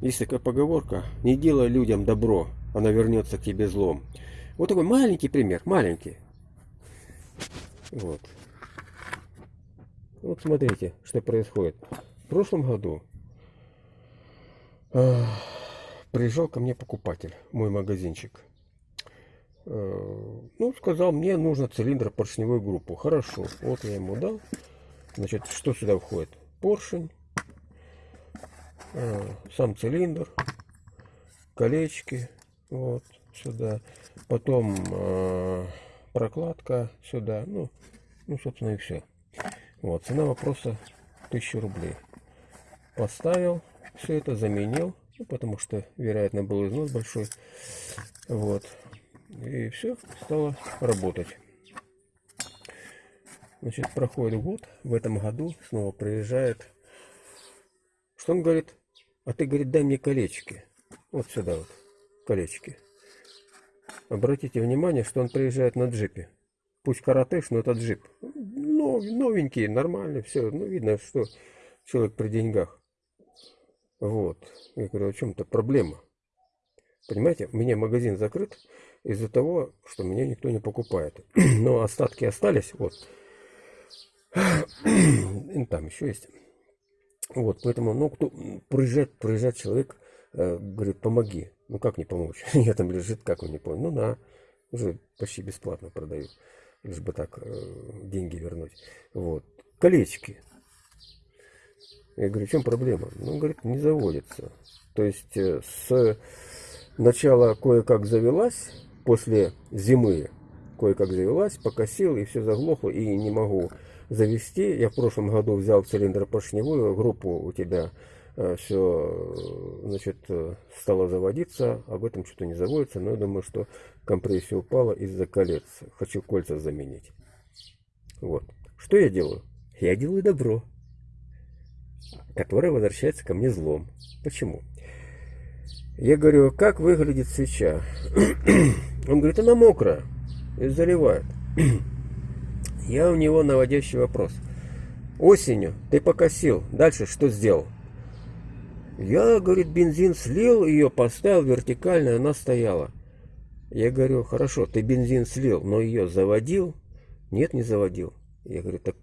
Есть такая поговорка, не делай людям добро, она вернется к тебе злом. Вот такой маленький пример, маленький. Вот. Вот смотрите, что происходит. В прошлом году э, приезжал ко мне покупатель, мой магазинчик. Э, ну, сказал, мне нужно цилиндр поршневой группы. Хорошо, вот я ему дал. Значит, что сюда входит? Поршень, сам цилиндр, колечки, вот сюда. Потом э, прокладка сюда. Ну, ну, собственно, и все. Вот, цена вопроса 1000 рублей. Поставил все это, заменил, ну, потому что, вероятно, был износ большой. Вот. И все стало работать. Значит, проходит год, в этом году снова приезжает. Что он говорит? А ты, говорит, дай мне колечки. Вот сюда вот, колечки. Обратите внимание, что он приезжает на джипе. Пусть каратыш, но это джип. Новенький, нормальный, все. Ну, видно, что человек при деньгах. Вот. Я говорю, о чем-то проблема. Понимаете, у меня магазин закрыт из-за того, что меня никто не покупает. Но остатки остались, вот. Там еще есть. Вот, поэтому, ну, кто проезжает, проезжает человек, э, говорит, помоги. Ну, как не помочь? Я там лежит, как он не понял. Ну, на, уже почти бесплатно продаю. Лишь бы так э, деньги вернуть. Вот. Колечки. Я говорю, в чем проблема? Ну, говорит, не заводится. То есть, э, с начала кое-как завелась, после зимы кое-как завелась, покосил, и все заглохло, и не могу завести. Я в прошлом году взял цилиндропоршневую группу у тебя э, все значит, э, стало заводиться, об этом что-то не заводится, но я думаю, что компрессия упала из-за колец. Хочу кольца заменить. Вот. Что я делаю? Я делаю добро, которое возвращается ко мне злом. Почему? Я говорю, как выглядит свеча? Он говорит, она мокрая и заливает. Я у него наводящий вопрос. Осенью ты покосил, дальше что сделал? Я, говорит, бензин слил, ее поставил вертикально, она стояла. Я говорю, хорошо, ты бензин слил, но ее заводил? Нет, не заводил. Я говорю, так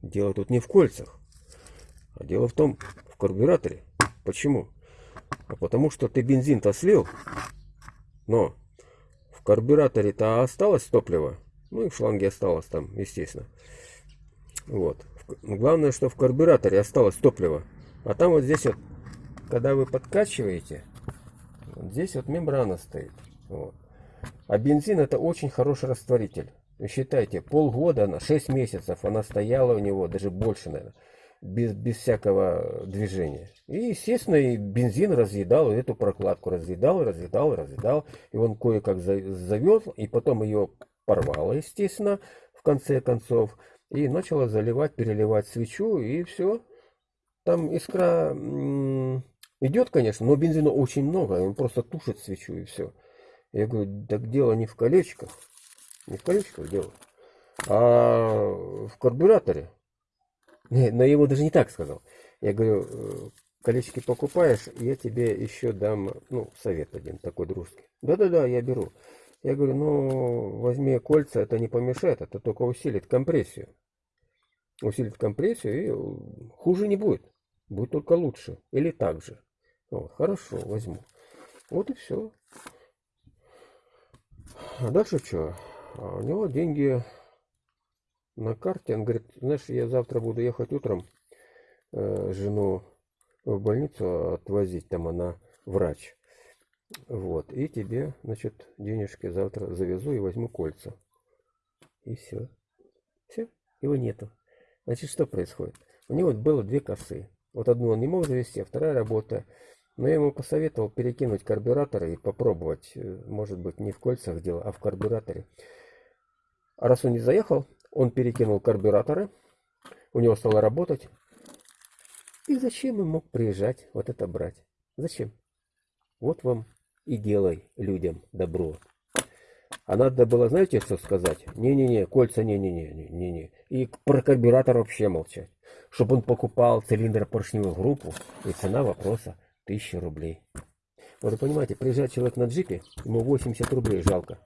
дело тут не в кольцах, а дело в том, в карбюраторе. Почему? А потому что ты бензин-то слил, но в карбюраторе-то осталось топливо. Ну и в шланге осталось там, естественно. Вот. Главное, что в карбюраторе осталось топливо. А там вот здесь вот, когда вы подкачиваете, вот здесь вот мембрана стоит. Вот. А бензин это очень хороший растворитель. Считайте, полгода, она, 6 месяцев она стояла у него, даже больше, наверное, без, без всякого движения. И, естественно, и бензин разъедал, эту прокладку разъедал, разъедал, разъедал. И он кое-как завел, и потом ее порвало, естественно, в конце концов, и начала заливать, переливать свечу, и все. Там искра идет, конечно, но бензина очень много, он просто тушит свечу, и все. Я говорю, так дело не в колечках, не в колечках дело, а в карбюраторе. Но я ему даже не так сказал. Я говорю, «Э, колечки покупаешь, я тебе еще дам, ну, совет один такой дружеский. Да-да-да, я беру. Я говорю, ну, возьми кольца, это не помешает, это только усилит компрессию. Усилит компрессию, и хуже не будет. Будет только лучше. Или так же. Вот, хорошо, возьму. Вот и все. А дальше что? А у него деньги на карте. Он говорит, знаешь, я завтра буду ехать утром э, жену в больницу отвозить. Там она врач. Вот. И тебе, значит, денежки завтра завезу и возьму кольца. И все. Все. Его нету. Значит, что происходит? У него было две косы. Вот одну он не мог завести, а вторая работа. Но я ему посоветовал перекинуть карбюратор и попробовать. Э, может быть, не в кольцах дело, а в карбюраторе. А раз он не заехал, он перекинул карбюраторы. У него стало работать. И зачем он мог приезжать вот это брать? Зачем? Вот вам и делай людям добро. А надо было, знаете, что сказать? Не-не-не, кольца не-не-не-не-не. И про карбюратор вообще молчать. Чтобы он покупал цилиндр поршневую группу, и цена вопроса 1000 рублей. Вот вы понимаете, приезжает человек на джипе, ему 80 рублей жалко.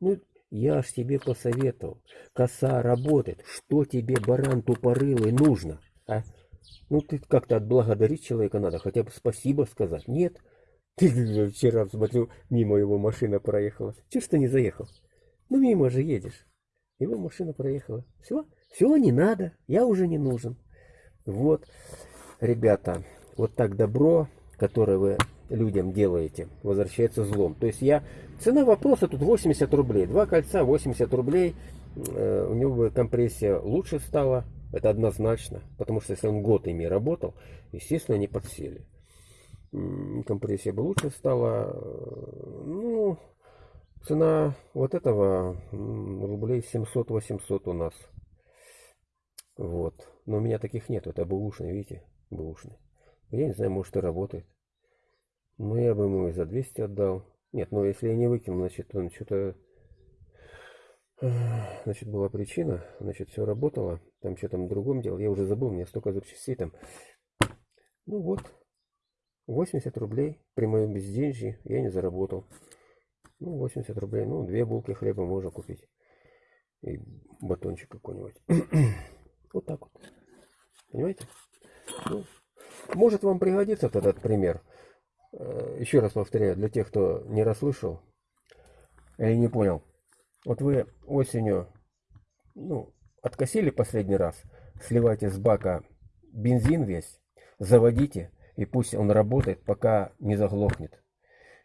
Ну, я ж тебе посоветовал. Коса работает. Что тебе, баран тупорылый, нужно? А? Ну, ты как-то отблагодарить человека надо, хотя бы спасибо сказать. Нет. Ты вчера, смотрю, мимо его машина проехала. Чего ж ты не заехал? Ну, мимо же едешь. Его машина проехала. Все, все, не надо, я уже не нужен. Вот, ребята, вот так добро, которое вы людям делаете, возвращается злом. То есть я, цена вопроса тут 80 рублей. Два кольца 80 рублей. Э, у него компрессия лучше стала. Это однозначно. Потому что если он год ими работал, естественно, они подсели. Компрессия бы лучше стала. Э, ну, цена вот этого рублей 700-800 у нас. Вот. Но у меня таких нет. Это бэушный, видите? Бэушный. Я не знаю, может и работает. Ну, я бы ему и за 200 отдал. Нет, ну если я не выкинул, значит, он что-то... Значит, была причина, значит, все работало. Там что там другом делал, я уже забыл, мне столько запчастей там. Ну вот, 80 рублей при моем безденежье я не заработал. Ну, 80 рублей, ну, две булки хлеба можно купить. И батончик какой-нибудь. вот так вот. Понимаете? Ну, может вам пригодится этот пример. Э, еще раз повторяю, для тех, кто не расслышал или не понял. Вот вы осенью ну, откосили последний раз, сливайте с бака бензин весь, заводите, и пусть он работает, пока не заглохнет.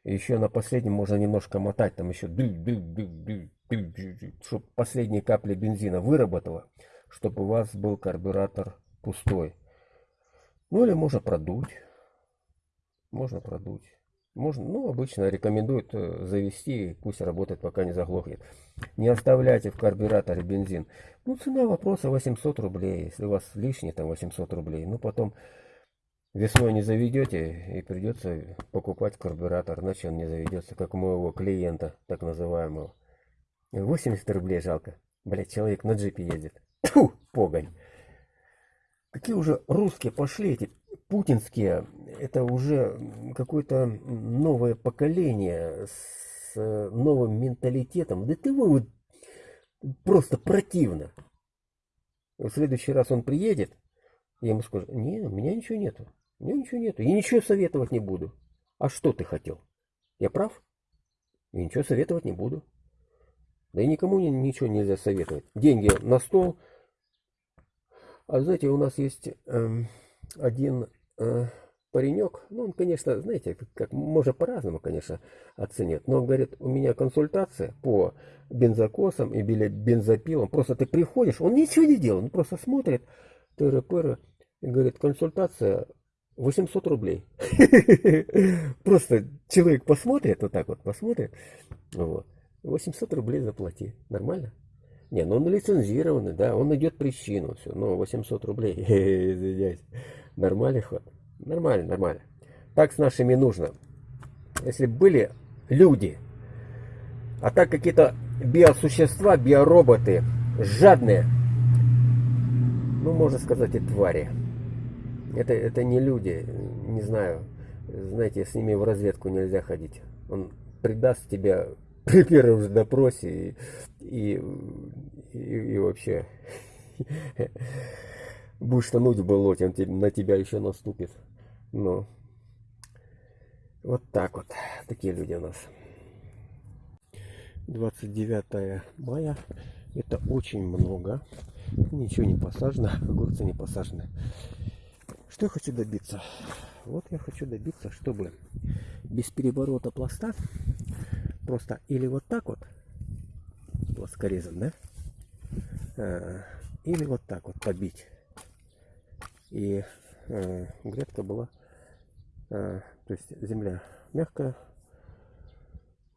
И еще на последнем можно немножко мотать, там еще чтобы последние капли бензина выработала, чтобы у вас был карбюратор пустой. Ну или можно продуть можно продуть. Можно, ну, обычно рекомендуют э, завести, пусть работает, пока не заглохнет. Не оставляйте в карбюраторе бензин. Ну, цена вопроса 800 рублей. Если у вас лишние там 800 рублей, ну, потом весной не заведете и придется покупать карбюратор, иначе он не заведется, как у моего клиента, так называемого. 80 рублей жалко. Блять, человек на джипе ездит. Тьфу, погонь. Какие уже русские пошли эти путинские, это уже какое-то новое поколение с новым менталитетом. Да ты вы просто противно. В следующий раз он приедет, я ему скажу, не, у меня ничего нету. У меня ничего нету. Я ничего советовать не буду. А что ты хотел? Я прав? Я ничего советовать не буду. Да и никому ничего нельзя советовать. Деньги на стол. А знаете, у нас есть эм, один э, паренек, ну, он, конечно, знаете, как можно по-разному, конечно, оценит, но он говорит, у меня консультация по бензокосам и бензопилам, просто ты приходишь, он ничего не делает, он просто смотрит, тыры-пыры, и говорит, консультация 800 рублей. Просто человек посмотрит, вот так вот посмотрит, вот, 800 рублей заплати, нормально? Не, ну он лицензированный, да, он найдет причину, все, но 800 рублей, извиняюсь. Нормальный ход? Нормально, нормально. Так с нашими нужно. Если были люди, а так какие-то биосущества, биороботы, жадные, ну, можно сказать, и твари. Это, это не люди, не знаю. Знаете, с ними в разведку нельзя ходить. Он предаст тебя при первом же допросе и, и, и, и вообще будешь тонуть в болоте, он на тебя еще наступит. Ну, вот так вот. Такие люди у нас. 29 мая. Это очень много. Ничего не посажено. Огурцы не посажены. Что я хочу добиться? Вот я хочу добиться, чтобы без переворота пласта просто или вот так вот плоскорезом, да? А, или вот так вот побить и э, грядка была, э, то есть земля мягкая,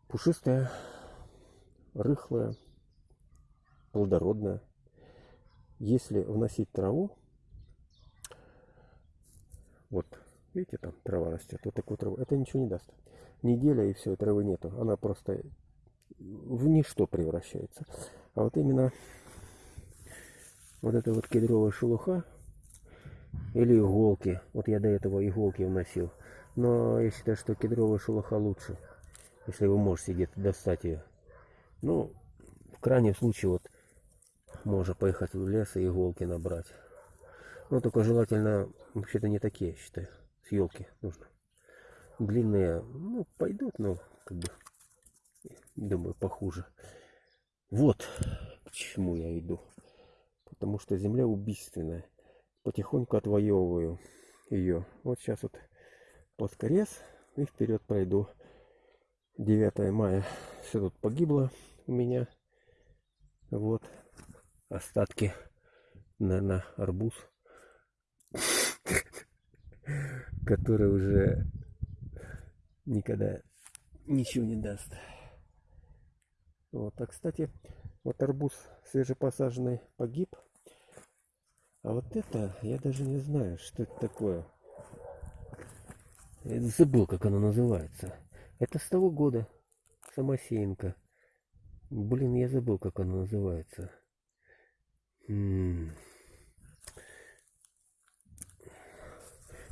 пушистая, рыхлая, плодородная. Если вносить траву, вот, видите, там трава растет, вот такую траву, это ничего не даст. Неделя и все, травы нету, она просто в ничто превращается. А вот именно вот эта вот кедровая шелуха, или иголки. Вот я до этого иголки вносил. Но я считаю, что кедровая шелуха лучше, если вы можете где-то достать ее. Ну, в крайнем случае, вот, можно поехать в лес и иголки набрать. Ну, только желательно, вообще-то не такие, я считаю, с елки нужно. Длинные, ну, пойдут, но, как бы, думаю, похуже. Вот к чему я иду. Потому что земля убийственная. Потихоньку отвоевываю ее. Вот сейчас вот плоскорез и вперед пройду. 9 мая все тут погибло у меня. Вот остатки, наверное, арбуз, который уже никогда ничего не даст. Вот, а кстати, вот арбуз свежепосаженный погиб. А вот это, я даже не знаю, что это такое. Я забыл, как оно называется. Это с того года. Самосеянка. Блин, я забыл, как оно называется. М -м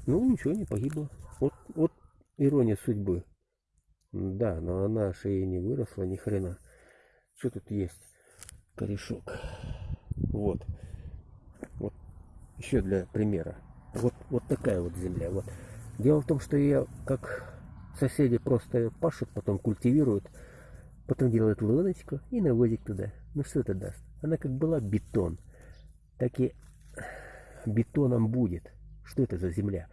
ну, ничего, не погибло. Вот, вот ирония судьбы. Да, но она шея не выросла, ни хрена. Что тут есть? Корешок. Вот. Вот. Еще для примера. Вот, вот такая вот земля. Вот. Дело в том, что ее, как соседи просто пашут, потом культивируют, потом делают луночку и навозик туда. Ну что это даст? Она как была бетон, так и бетоном будет. Что это за земля?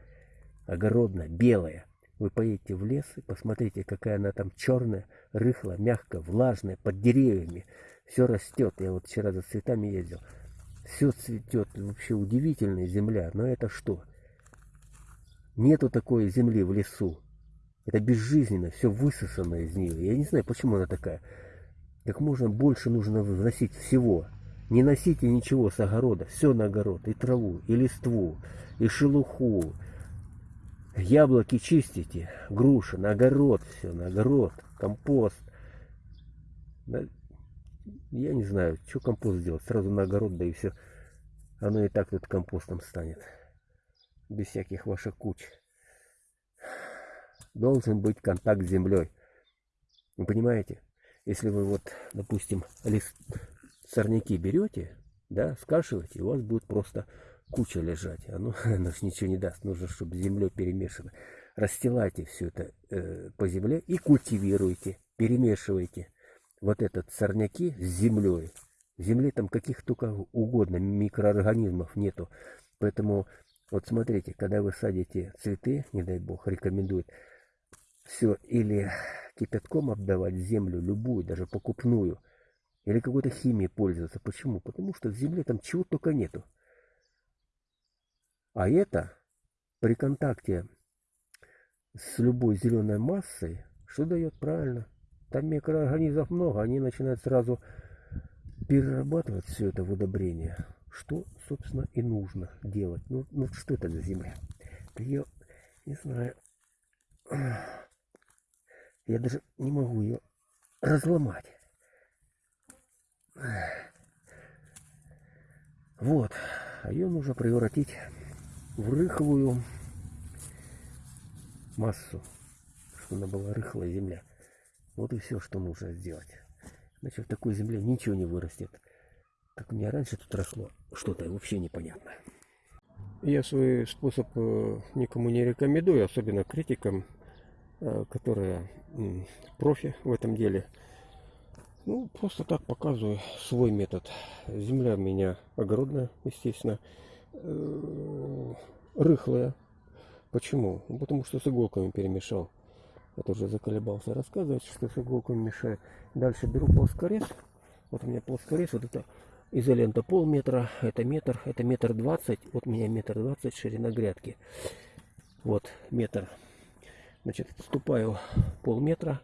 Огородная, белая. Вы поедете в лес и посмотрите, какая она там черная, рыхлая, мягкая, влажная, под деревьями. Все растет. Я вот вчера за цветами ездил. Все цветет. Вообще удивительная земля. Но это что? Нету такой земли в лесу. Это безжизненно, все высосано из нее. Я не знаю, почему она такая. Как можно больше нужно вносить всего. Не носите ничего с огорода. Все на огород. И траву, и листву, и шелуху. Яблоки чистите, груши, на огород все, на огород, компост. Я не знаю, что компост делать. Сразу на огород, да и все. Оно и так тут компостом станет. Без всяких ваших куч. Должен быть контакт с землей. Вы понимаете? Если вы вот, допустим, лист сорняки берете, да, скашиваете, у вас будет просто куча лежать. Оно, оно ж ничего не даст. Нужно, чтобы землей перемешано. Расстилайте все это э, по земле и культивируйте, перемешивайте вот этот сорняки с землей. В земле там каких только угодно микроорганизмов нету. Поэтому вот смотрите, когда вы садите цветы, не дай бог, рекомендуют все или кипятком обдавать землю, любую, даже покупную, или какой-то химией пользоваться. Почему? Потому что в земле там чего только нету. А это при контакте с любой зеленой массой, что дает правильно? Там микроорганизмов много, они начинают сразу перерабатывать все это в удобрение. Что, собственно, и нужно делать. Ну, ну что это за земля? Ее, не знаю, я даже не могу ее разломать. Вот, а ее нужно превратить в рыхлую массу, чтобы она была рыхлая земля. Вот и все, что нужно сделать. Иначе в такой земле ничего не вырастет. Как у меня раньше тут росло, что-то вообще непонятно. Я свой способ э, никому не рекомендую, особенно критикам, э, которые профи в этом деле. Ну, просто так показываю свой метод. Земля у меня огородная, естественно. Э, рыхлая. Почему? Ну, потому что с иголками перемешал. Это уже заколебался рассказывать, что с иголками мешаю. Дальше беру плоскорез. Вот у меня плоскорез. Вот это изолента полметра. Это метр. Это метр двадцать. Вот у меня метр двадцать ширина грядки. Вот метр. Значит, отступаю полметра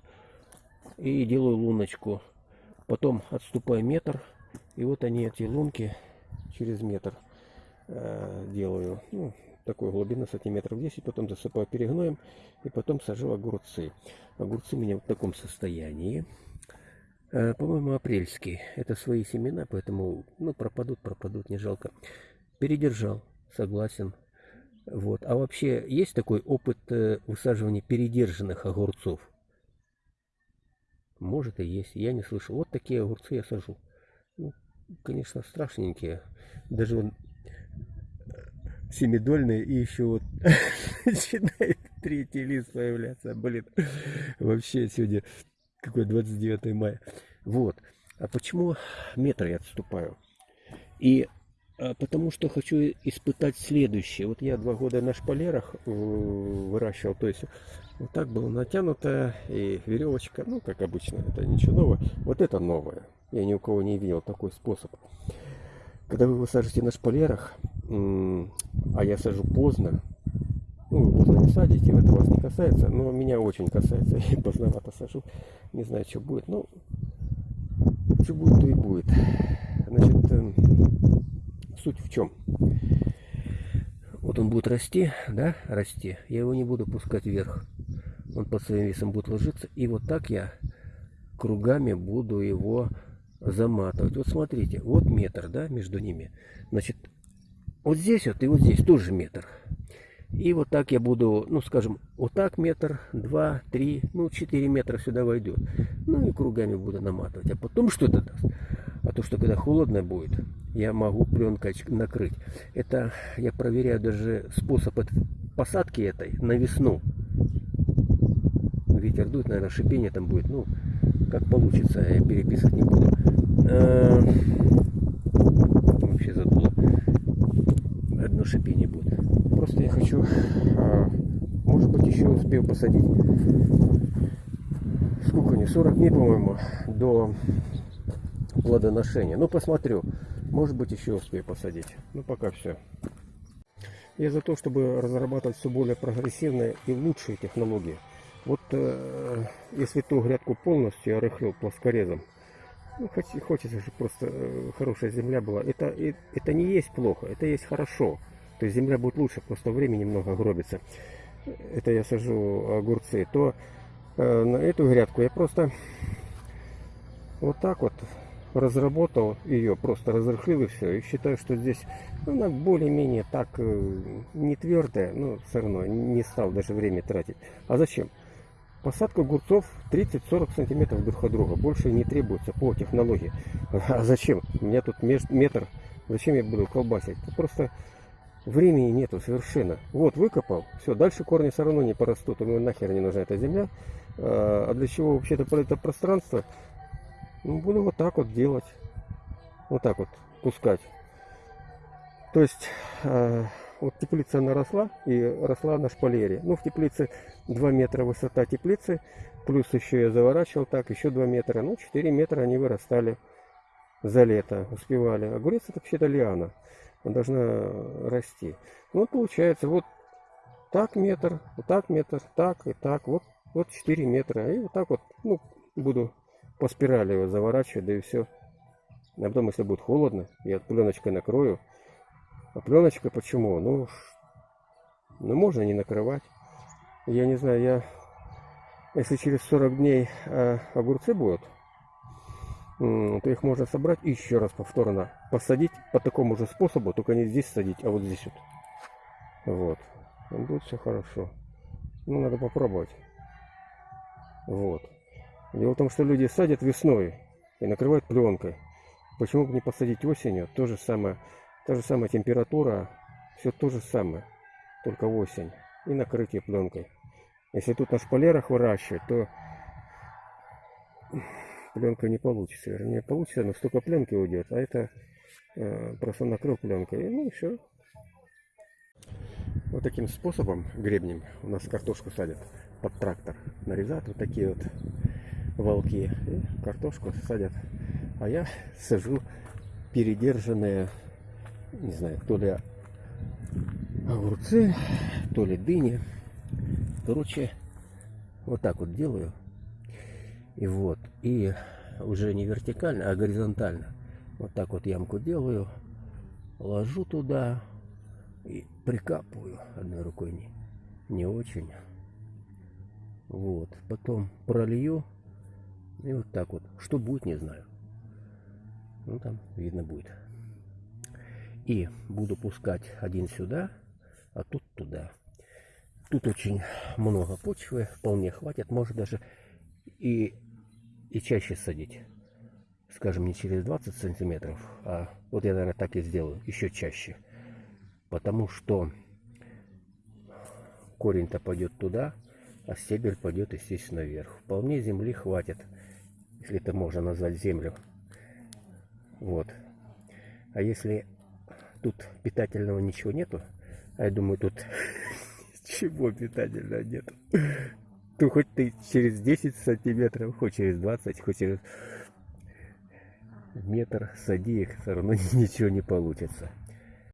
и делаю луночку. Потом отступаю метр. И вот они, эти лунки, через метр э, делаю. Ну, такой глубины сантиметров 10, потом засыпаю перегноем и потом сажу огурцы. Огурцы у меня в таком состоянии. Э, по-моему, апрельский. Это свои семена, поэтому ну, пропадут, пропадут, не жалко. Передержал, согласен. Вот. А вообще есть такой опыт э, высаживания передержанных огурцов? Может и есть, я не слышал. Вот такие огурцы я сажу. Ну, конечно, страшненькие. Даже он семидольные и еще вот начинает третий лист появляться. Блин, вообще сегодня какой 29 мая. Вот. А почему метр я отступаю? И потому что хочу испытать следующее. Вот я два года на шпалерах э, выращивал, то есть вот так было натянуто и веревочка, ну как обычно, это ничего нового. Вот это новое. Я ни у кого не видел такой способ. Когда вы высаживаете на шпалерах, а я сажу поздно, ну, вы поздно не садите, это вас не касается, но меня очень касается, я поздновато сажу, не знаю, что будет, ну, что будет, то и будет. Значит, эм, суть в чем? Вот он будет расти, да, расти, я его не буду пускать вверх, он под своим весом будет ложиться, и вот так я кругами буду его заматывать. Вот смотрите, вот метр, да, между ними. Значит, вот здесь вот и вот здесь тоже метр. И вот так я буду, ну, скажем, вот так метр, два, три, ну, четыре метра сюда войдет. Ну, и кругами буду наматывать. А потом что это даст? А то, что когда холодно будет, я могу пленкой накрыть. Это я проверяю даже способ посадки этой на весну. Ветер дует, наверное, шипение там будет. Ну, как получится, я переписывать не буду. А, вообще задуло. Одно шипение будет. Просто я хочу, а, может быть, еще успею посадить. Сколько не 40 дней, по-моему, до плодоношения. Ну, посмотрю. Может быть, еще успею посадить. Ну, пока все. Я за то, чтобы разрабатывать все более прогрессивные и лучшие технологии. Вот э, если ту грядку полностью я рыхлил плоскорезом, ну, хочется же просто э, хорошая земля была. Это, это не есть плохо, это есть хорошо. То есть земля будет лучше, просто время немного гробится. Это я сажу огурцы. То э, на эту грядку я просто вот так вот разработал ее, просто разрыхлил и все. И считаю, что здесь она более-менее так э, не твердая, но все равно не стал даже время тратить. А зачем? Посадка огурцов 30-40 сантиметров друг от друга. Больше не требуется по технологии. А зачем? У меня тут метр. Зачем я буду колбасить? Просто времени нету совершенно. Вот, выкопал. Все, дальше корни все равно не порастут. Ему нахер не нужна эта земля. А для чего вообще-то это пространство? Ну, буду вот так вот делать. Вот так вот пускать. То есть а, вот теплица она росла и росла на шпалере. Ну, в теплице 2 метра высота теплицы, плюс еще я заворачивал так, еще 2 метра. Ну, 4 метра они вырастали за лето, успевали. Огурец это вообще-то лиана, должна расти. Ну, вот получается, вот так метр, вот так метр, так и так, вот, вот 4 метра. И вот так вот, ну, буду по спирали его заворачивать, да и все. А потом, если будет холодно, я пленочкой накрою, а пленочка почему? Ну, ну можно не накрывать. Я не знаю, я... Если через 40 дней э, огурцы будут, то их можно собрать и еще раз повторно посадить по такому же способу, только не здесь садить, а вот здесь вот. Вот. Будет все хорошо. Ну, надо попробовать. Вот. Дело в том, что люди садят весной и накрывают пленкой. Почему бы не посадить осенью? То же самое. Та же самая температура, все то же самое, только осень. И накрытие пленкой. Если тут на шпалерах выращивать, то пленка не получится. Вернее, получится, но столько пленки уйдет. А это э, просто накрыл пленкой. И, ну, все. Вот таким способом, гребнем, у нас картошку садят под трактор. Нарезают вот такие вот волки. И картошку садят. А я сажу передержанные не знаю, то ли огурцы, то ли дыни. Короче, вот так вот делаю. И вот, и уже не вертикально, а горизонтально. Вот так вот ямку делаю, ложу туда и прикапываю одной рукой не, не очень. Вот, потом пролью и вот так вот. Что будет, не знаю. Ну, там видно будет. И буду пускать один сюда, а тут туда. Тут очень много почвы, вполне хватит, может даже и, и чаще садить. Скажем, не через 20 сантиметров, а вот я, наверное, так и сделаю, еще чаще. Потому что корень-то пойдет туда, а стебель пойдет, естественно, вверх. Вполне земли хватит, если это можно назвать землю. Вот. А если тут питательного ничего нету, а я думаю, тут ничего питательного нету, то хоть ты через 10 сантиметров, хоть через 20, хоть через метр сади их, все равно ничего не получится.